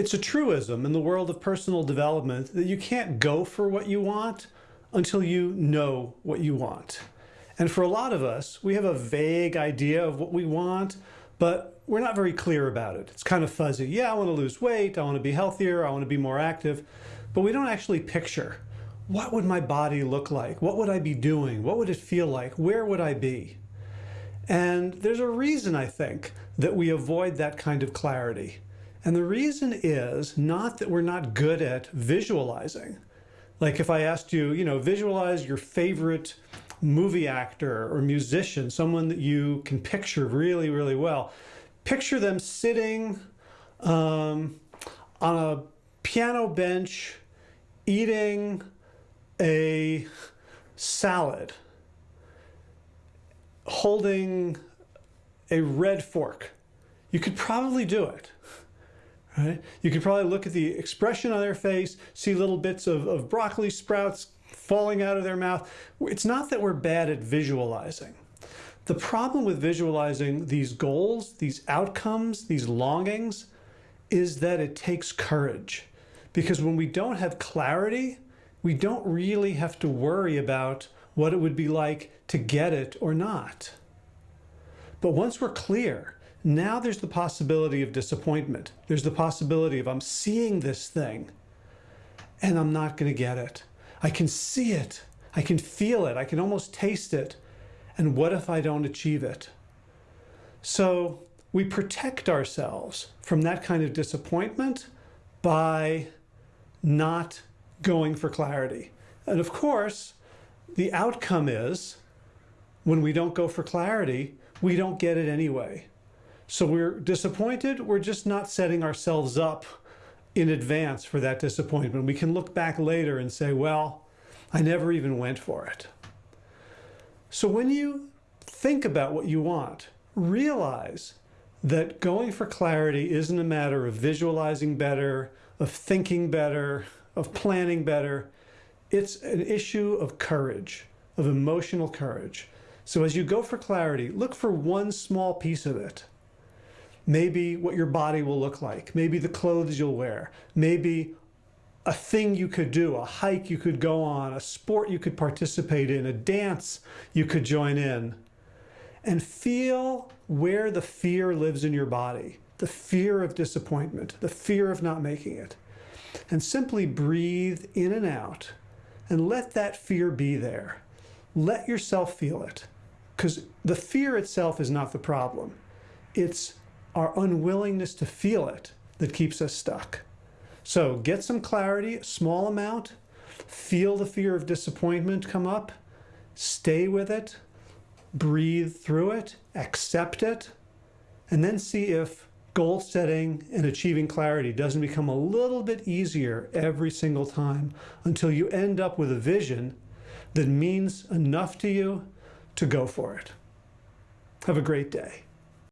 It's a truism in the world of personal development that you can't go for what you want until you know what you want. And for a lot of us, we have a vague idea of what we want, but we're not very clear about it. It's kind of fuzzy. Yeah, I want to lose weight. I want to be healthier. I want to be more active. But we don't actually picture what would my body look like? What would I be doing? What would it feel like? Where would I be? And there's a reason, I think, that we avoid that kind of clarity. And the reason is not that we're not good at visualizing. Like if I asked you, you know, visualize your favorite movie actor or musician, someone that you can picture really, really well. Picture them sitting um, on a piano bench eating a salad holding a red fork. You could probably do it. Right? You could probably look at the expression on their face, see little bits of, of broccoli sprouts falling out of their mouth. It's not that we're bad at visualizing. The problem with visualizing these goals, these outcomes, these longings, is that it takes courage. Because when we don't have clarity, we don't really have to worry about what it would be like to get it or not. But once we're clear, now there's the possibility of disappointment. There's the possibility of I'm seeing this thing and I'm not going to get it. I can see it. I can feel it. I can almost taste it. And what if I don't achieve it? So we protect ourselves from that kind of disappointment by not going for clarity. And of course, the outcome is when we don't go for clarity, we don't get it anyway. So we're disappointed. We're just not setting ourselves up in advance for that disappointment. We can look back later and say, well, I never even went for it. So when you think about what you want, realize that going for clarity isn't a matter of visualizing better, of thinking better, of planning better. It's an issue of courage, of emotional courage. So as you go for clarity, look for one small piece of it. Maybe what your body will look like, maybe the clothes you'll wear, maybe a thing you could do, a hike you could go on, a sport you could participate in, a dance you could join in. And feel where the fear lives in your body, the fear of disappointment, the fear of not making it and simply breathe in and out and let that fear be there. Let yourself feel it because the fear itself is not the problem. It's our unwillingness to feel it that keeps us stuck. So get some clarity, small amount, feel the fear of disappointment come up, stay with it, breathe through it, accept it, and then see if goal setting and achieving clarity doesn't become a little bit easier every single time until you end up with a vision that means enough to you to go for it. Have a great day.